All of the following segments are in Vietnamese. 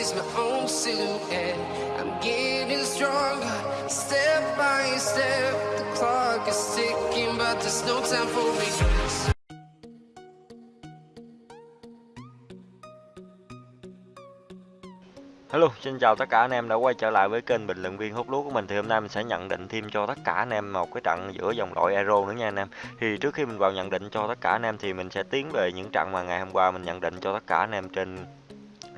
is my own silhouette. I'm getting stronger, step by step. The clock is ticking, but there's no time for me. Hello, xin chào tất cả anh em đã quay trở lại với kênh bình luận viên hút lúa của mình thì hôm nay mình sẽ nhận định thêm cho tất cả anh em một cái trận giữa dòng loại Euro nữa nha anh em. Thì trước khi mình vào nhận định cho tất cả anh em thì mình sẽ tiến về những trận mà ngày hôm qua mình nhận định cho tất cả anh em trên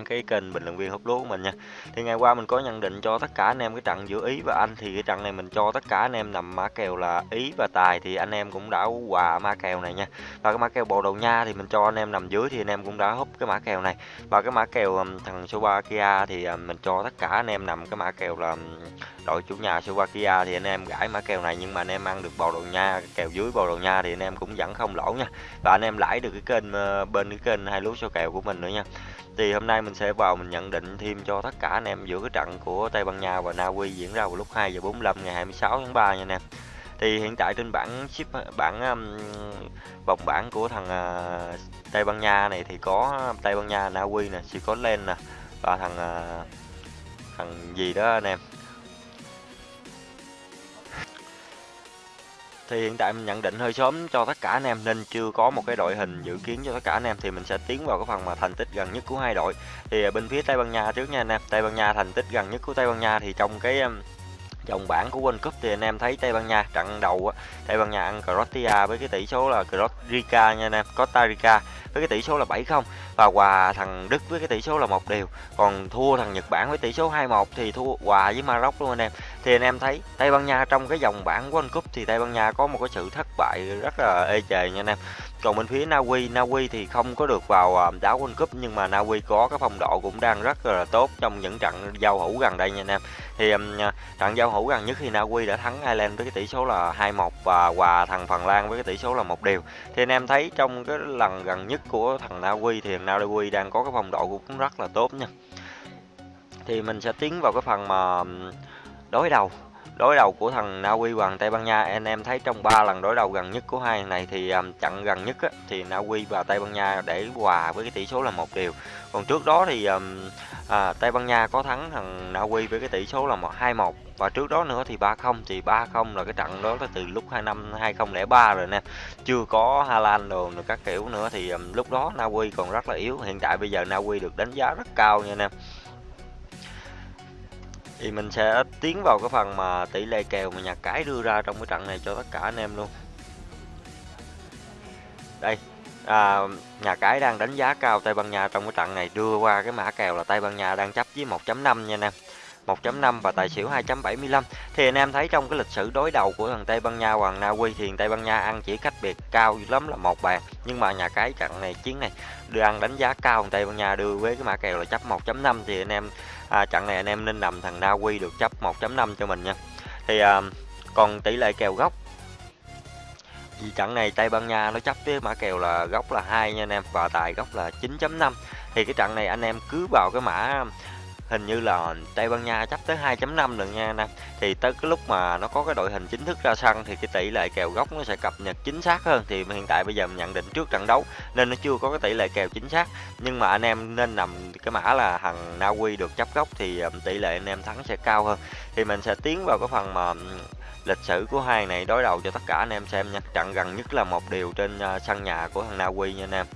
cái kênh bình luận viên hút lúa của mình nha thì ngày qua mình có nhận định cho tất cả anh em cái trận giữa ý và anh thì cái trận này mình cho tất cả anh em nằm mã kèo là ý và tài thì anh em cũng đã quà mã kèo này nha và cái mã kèo bồ đầu nha thì mình cho anh em nằm dưới thì anh em cũng đã hút cái mã kèo này và cái mã kèo thằng Slovakia thì mình cho tất cả anh em nằm cái mã kèo là đội chủ nhà Slovakia thì anh em gãi mã kèo này nhưng mà anh em ăn được bồ đầu nha kèo dưới bồ đầu nha thì anh em cũng vẫn không lỗ nha và anh em lãi được cái kênh bên cái kênh hai lúa số kèo của mình nữa nha thì hôm nay mình sẽ vào mình nhận định thêm cho tất cả anh em giữa cái trận của Tây Ban Nha và Na Uy diễn ra vào lúc 2 giờ 45 ngày 26 tháng 3 nha anh em. Thì hiện tại trên bảng ship bảng um, vòng bảng của thằng uh, Tây Ban Nha này thì có um, Tây Ban Nha, Na Uy nè, Scotland nè và thằng uh, thằng gì đó anh em thì hiện tại mình nhận định hơi sớm cho tất cả anh em nên chưa có một cái đội hình dự kiến cho tất cả anh em, thì mình sẽ tiến vào cái phần mà thành tích gần nhất của hai đội. Thì à, bên phía Tây Ban Nha trước nha anh em. Tây Ban Nha thành tích gần nhất của Tây Ban Nha thì trong cái dòng bảng của World Cup thì anh em thấy Tây Ban Nha trận đầu Tây Ban Nha ăn Croatia với cái tỷ số là Costa nha anh em, Costa Rica với cái tỷ số là 7-0 và hòa thằng Đức với cái tỷ số là một đều còn thua thằng Nhật Bản với tỷ số 2-1 thì thua hòa với Maroc luôn anh em. Thì anh em thấy Tây Ban Nha trong cái dòng bảng World Cup thì Tây Ban Nha có một cái sự thất bại rất là ê chề nha anh em còn bên phía Na Uy Na Uy thì không có được vào à, đá World Cup, nhưng mà Na Uy có cái phong độ cũng đang rất là tốt trong những trận giao hữu gần đây nha anh em. Thì à, trận giao hữu gần nhất thì Na Uy đã thắng Ireland với cái tỷ số là 2-1 và hòa thằng Phần Lan với cái tỷ số là một đều. Thì anh em thấy trong cái lần gần nhất của thằng Na Uy thì thằng Na Uy đang có cái phong độ cũng rất là tốt nha. Thì mình sẽ tiến vào cái phần mà đối đầu đối đầu của thằng Na Uy và Tây Ban Nha anh em thấy trong 3 lần đối đầu gần nhất của hai này thì à, um, trận gần nhất á, thì Na Uy và Tây Ban Nha để hòa với cái tỷ số là một điều còn trước đó thì um, à, Tây Ban Nha có thắng thằng Na Uy với cái tỷ số là một hai một. Và trước đó nữa thì 3-0 thì 3-0 là cái trận đó là từ lúc 2 năm 2003 rồi nè. Chưa có Hà Lan đồ nữa các kiểu nữa thì um, lúc đó Na Uy còn rất là yếu. Hiện tại bây giờ Na Uy được đánh giá rất cao nha anh em thì mình sẽ tiến vào cái phần mà tỷ lệ kèo mà nhà cái đưa ra trong cái trận này cho tất cả anh em luôn. Đây à, nhà cái đang đánh giá cao Tây Ban Nha trong cái trận này đưa qua cái mã kèo là Tây Ban Nha đang chấp với 1.5 nha anh em. 1.5 và tài xỉu 2.75 thì anh em thấy trong cái lịch sử đối đầu của thằng Tây Ban Nha và thằng Na Uy thì Tây Ban Nha ăn chỉ cách biệt cao lắm là một bàn. Nhưng mà nhà cái trận này chiến này đưa ăn đánh giá cao thằng Tây Ban Nha đưa với cái mã kèo là chấp 1.5 thì anh em à, trận này anh em nên nằm thằng Na Uy được chấp 1.5 cho mình nha. Thì à, còn tỷ lệ kèo góc vì trận này Tây Ban Nha nó chấp với mã kèo là góc là hai nha anh em và tài góc là 9.5 thì cái trận này anh em cứ vào cái mã hình như là Tây Ban Nha chấp tới 2.5 lần nha anh em. Thì tới cái lúc mà nó có cái đội hình chính thức ra sân thì cái tỷ lệ kèo góc nó sẽ cập nhật chính xác hơn. Thì hiện tại bây giờ mình nhận định trước trận đấu nên nó chưa có cái tỷ lệ kèo chính xác. Nhưng mà anh em nên nằm cái mã là thằng Na Uy được chấp góc thì tỷ lệ anh em thắng sẽ cao hơn. Thì mình sẽ tiến vào cái phần mà lịch sử của hai này đối đầu cho tất cả anh em xem nha. Trận gần nhất là một điều trên ờ, sân nhà của thằng Na Uy nha anh em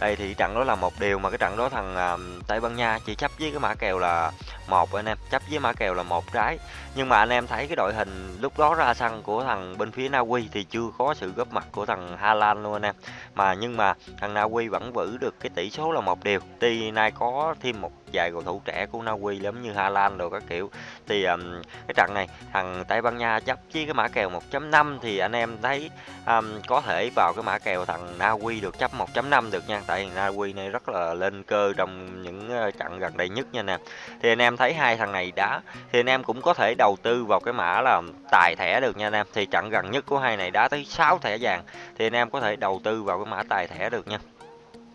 đây thì trận đó là một điều mà cái trận đó thằng uh, Tây Ban Nha chỉ chấp với cái mã kèo là một anh em chấp với mã kèo là một trái. Nhưng mà anh em thấy cái đội hình lúc đó ra sân của thằng bên phía Na Uy thì chưa có sự góp mặt của thằng Hà Lan luôn anh em. Mà nhưng mà thằng Na Uy vẫn giữ được cái tỷ số là một điều. Tuy nay có thêm một vài cầu thủ trẻ của Na Uy giống như Hà Lan rồi các kiểu. Thì um, cái trận này thằng Tây Ban Nha chấp với cái mã kèo 1.5 thì anh em thấy um, có thể vào cái mã kèo thằng Na Uy được chấp 1.5 được nha. Tại Na Uy này rất là lên cơ trong những trận gần đây nhất nha nè. Thì anh em thấy hai thằng này đá thì anh em cũng có thể đầu tư vào cái mã là tài thẻ được nha anh em thì trận gần nhất của hai này đá tới 6 thẻ vàng thì anh em có thể đầu tư vào cái mã tài thẻ được nha.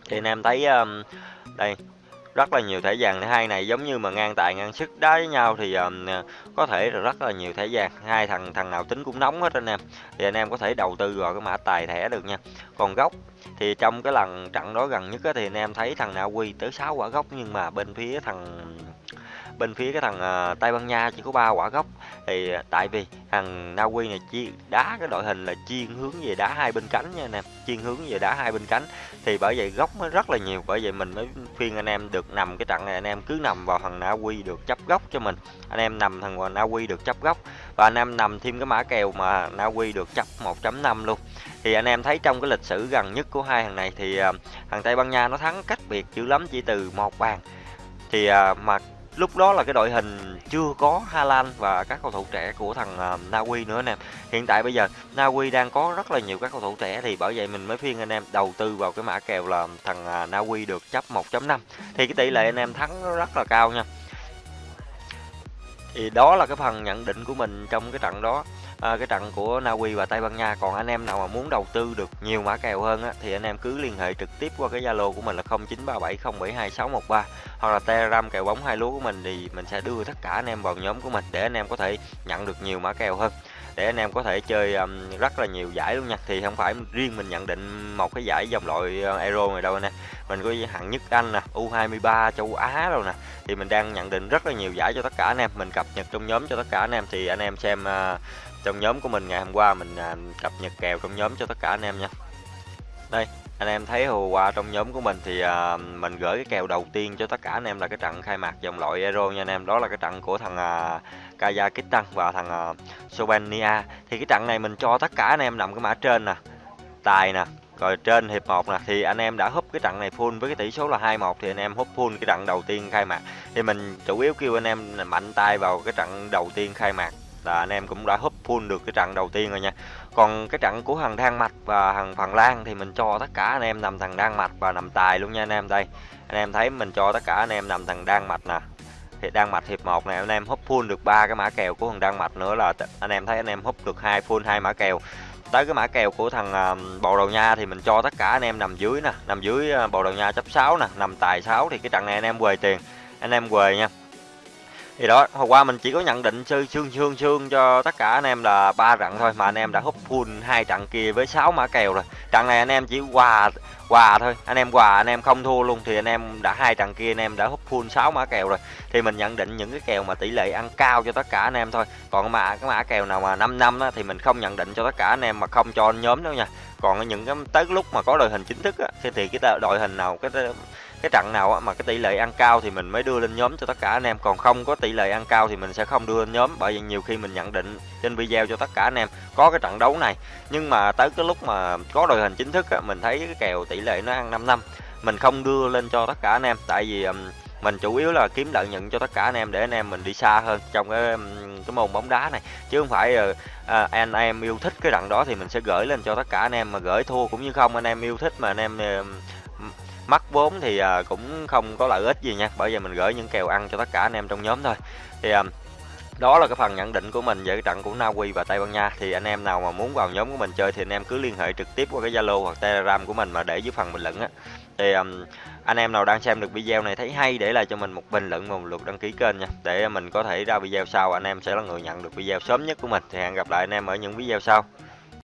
Thì anh em thấy um, đây rất là nhiều thẻ vàng. Hai này giống như mà ngang tài ngang sức đá với nhau thì um, có thể là rất là nhiều thẻ vàng. Hai thằng thằng nào tính cũng nóng hết anh em. Thì anh em có thể đầu tư vào cái mã tài thẻ được nha. Còn gốc thì trong cái lần trận đó gần nhất thì anh em thấy thằng Na Uy tới 6 quả gốc nhưng mà bên phía thằng bên phía cái thằng uh, Tây Ban Nha chỉ có ba quả gốc. Thì ờ, tại vì thằng Na Uy này chi đá cái đội hình là chiên hướng về đá hai bên cánh nha anh em chiên hướng về đá hai bên cánh. Thì bởi vậy góc nó rất là nhiều bởi vậy mình mới khuyên anh em được nằm cái trận này anh em cứ nằm vào thằng Na Uy được chấp góc cho mình. Anh em nằm thằng Na Uy được chấp góc và anh em nằm thêm cái mã kèo mà Na Uy được chấp 1.5 luôn. Thì anh em thấy trong cái lịch sử gần nhất của hai thằng này thì uh, thằng Tây Ban Nha nó thắng cách biệt dữ lắm chỉ từ một bàn. Thì uh, mà lúc đó là cái đội hình chưa có Hà Lan và các cầu thủ trẻ của thằng à, uh, Na Uy nữa anh em hiện tại bây giờ Na Uy đang có rất là nhiều các cầu thủ trẻ thì bởi vậy mình mới khuyên anh em đầu tư vào cái mã kèo là thằng à, uh, Na Uy được chấp 1.5 thì cái tỷ lệ anh em thắng rất là cao nha. Thì đó là cái phần nhận định của mình trong cái trận đó à, cái trận của Na Uy và Tây Ban Nha còn anh em nào mà muốn đầu tư được nhiều mã kèo hơn á, thì anh em cứ liên hệ trực tiếp qua cái Zalo của mình là 0937072613 hoặc là Telegram kèo bóng hai lúa của mình thì mình sẽ đưa tất cả anh em vào nhóm của mình để anh em có thể nhận được nhiều mã kèo hơn. Để anh em có thể chơi um, rất là nhiều giải luôn nha. Thì không phải riêng mình nhận định một cái giải dòng loại uh, Euro này đâu nè. Mình có hạng nhất Anh nè U23 châu Á đâu nè. Thì mình đang nhận định rất là nhiều giải cho tất cả anh em. Mình cập nhật trong nhóm cho tất cả anh em. Thì anh em xem uh, trong nhóm của mình ngày hôm qua mình à, cập nhật kèo trong nhóm cho tất cả anh em nha. Đây anh em thấy hồi qua trong nhóm của mình thì à, mình gửi cái kèo đầu tiên cho tất cả anh em là cái trận khai mạc dòng loại Euro nha anh em. Đó là cái trận của thằng à, uh, Kazakhstan và thằng à, Slovenia. Thì cái trận này mình cho tất cả anh em nằm cái mã trên nè tài nè rồi trên hiệp 1 nè. Thì anh em đã húp cái trận này full với cái tỷ số là 2-1 thì anh em húp full cái trận đầu tiên khai mạc. Thì mình chủ yếu kêu anh em mạnh tay vào cái trận đầu tiên khai mạc là anh em cũng đã húp full được cái trận đầu tiên rồi nha. Còn cái trận của thằng Đan Mạch và thằng Phần Lan thì mình cho tất cả anh em nằm thằng Đan Mạch và nằm tài luôn nha anh em đây. Anh em thấy mình cho tất cả anh em nằm thằng Đan Mạch nè. Thì Đan Mạch hiệp 1 này anh em húp full được ba cái mã kèo của thằng Đan Mạch nữa là anh em thấy anh em húp được hai full hai mã kèo. Tới cái mã kèo của thằng uh, Bồ Đầu Nha thì mình cho tất cả anh em nằm dưới nè nằm dưới uh, Bồ Đầu Nha chấp 6 nè nằm tài 6 thì cái trận này anh em quề tiền anh em quề nha thì đó hôm qua mình chỉ có nhận định sư xương xương xương cho tất cả anh em là ba trận thôi mà anh em đã hút full hai trận kia với 6 mã kèo rồi. Trận này anh em chỉ quà quà thôi anh em quà anh em không thua luôn thì anh em đã hai trận kia anh em đã hút full 6 mã kèo rồi. Thì mình nhận định những cái kèo mà tỷ lệ ăn cao cho tất cả anh em thôi. Còn mà cái mã kèo nào mà 5 năm á, thì mình không nhận định cho tất cả anh em mà không cho nhóm đâu nha. Còn những cái tới lúc mà có đội hình chính thức á, thì, thì cái đội hình nào cái cái trận nào mà cái tỷ lệ ăn cao thì mình mới đưa lên nhóm cho tất cả anh em. Còn không có tỷ lệ ăn cao thì mình sẽ không đưa lên nhóm bởi vì nhiều khi mình nhận định trên video cho tất cả anh em có cái trận đấu này. Nhưng mà tới cái lúc mà có đội hình chính thức á, mình thấy cái kèo tỷ lệ nó ăn 5 năm mình không đưa lên cho tất cả anh em. Tại vì mình chủ yếu là kiếm lợi nhuận cho tất cả anh em để anh em mình đi xa hơn trong cái cái môn bóng đá này. Chứ không phải ờ, à, anh em yêu thích cái trận đó thì mình sẽ gửi lên cho tất cả anh em mà gửi thua cũng như không anh em yêu thích mà anh em mất vốn thì à, cũng không có lợi ích gì nha. Bởi vì mình gửi những kèo ăn cho tất cả anh em trong nhóm thôi. Thì à, đó là cái phần nhận định của mình về cái trận của Na Uy và Tây Ban Nha. Thì anh em nào mà muốn vào nhóm của mình chơi thì anh em cứ liên hệ trực tiếp qua cái Zalo hoặc Telegram của mình mà để dưới phần bình luận á. Thì um, anh em nào đang xem được video này thấy hay để lại cho mình một bình luận và một lượt đăng ký kênh nha. Để mình có thể ra video sau anh em sẽ là người nhận được video sớm nhất của mình. Thì hẹn gặp lại anh em ở những video sau.